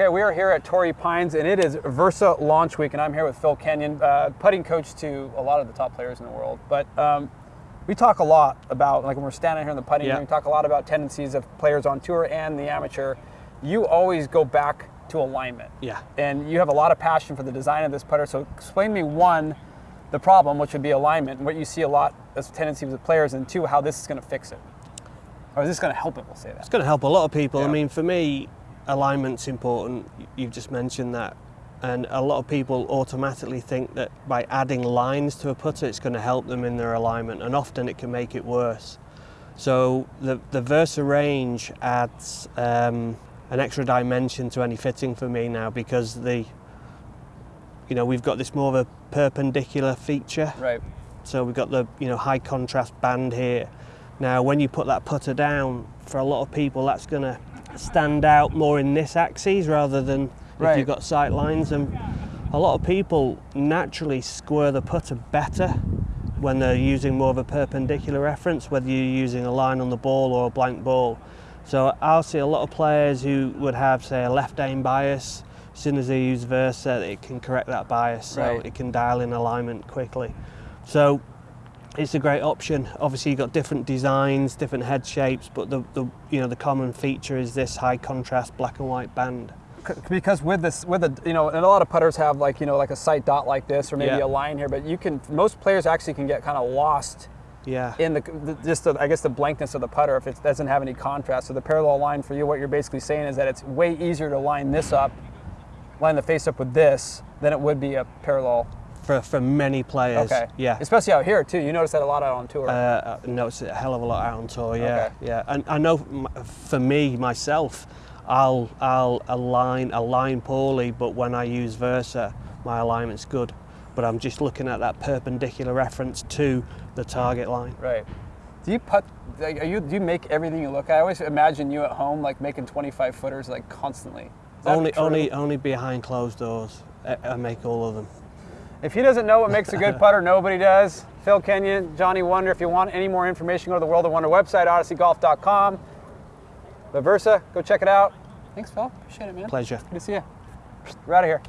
Okay, we are here at Torrey Pines, and it is Versa launch week, and I'm here with Phil Kenyon, uh, putting coach to a lot of the top players in the world. But um, we talk a lot about, like when we're standing here in the putting Yeah. green, we talk a lot about tendencies of players on tour and the amateur. You always go back to alignment. Yeah. And you have a lot of passion for the design of this putter. So explain to me one, the problem, which would be alignment, and what you see a lot as tendencies tendency with players, and two, how this is going to fix it. Or is this going to help it? We'll say that. It's going to help a lot of people. Yeah. I mean, for me, alignment's important. You've just mentioned that. And a lot of people automatically think that by adding lines to a putter, it's going to help them in their alignment, and often it can make it worse. So the, the Versa range adds um, an extra dimension to any fitting for me now because the, you know, we've got this more of a perpendicular feature. Right. So we've got the you know high contrast band here. Now when you put that putter down, for a lot of people that's going to stand out more in this axis rather than Right. if you've got sight lines. And a lot of people naturally square the putter better when they're using more of a perpendicular reference, whether you're using a line on the ball or a blank ball. So I'll see a lot of players who would have, say, a left aim bias. As soon as they use Versa, it can correct that bias, so Right. it can dial in alignment quickly. So it's a great option. Obviously, you've got different designs, different head shapes, but the, the you know the common feature is this high contrast black and white band. C- because with this with a you know and a lot of putters have like you know like a sight dot like this or maybe a line here but you can most players actually can get kind of lost Yeah. in the, the just the, I guess the blankness of the putter if it doesn't have any contrast so the parallel line for you what you're basically saying is that it's way easier to line this up line the face up with this than it would be a parallel for, for many players. okay Yeah. especially out here too you notice that a lot out on tour Uh, no, it's a hell of a lot out on tour. Yeah, Okay. yeah. And I know for me myself, I'll I'll align align poorly, but when I use Versa, my alignment's good. But I'm just looking at that perpendicular reference to the target line. right do you put? like, are you do you make everything you look at I always imagine you at home like making 25 footers like constantly Only true? only only behind closed doors. I, I make all of them. If he doesn't know what makes a good putter, nobody does. Phil Kenyon, Johnny Wunder. If you want any more information, go to the World of Wunder website, odysseygolf.com. The Versa, go check it out. Thanks, Phil. Appreciate it, man. Pleasure. Good to see you. We're out of here.